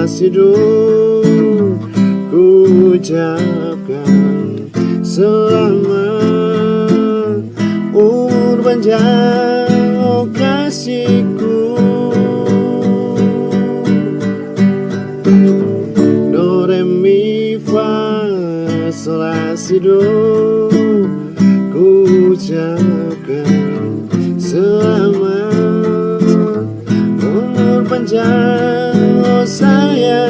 kasihku ku ucapkan selamat. Umur panjang oh kasihku. Do re mi fa sol do ku ucapkan selamat. Umur panjang oh yeah.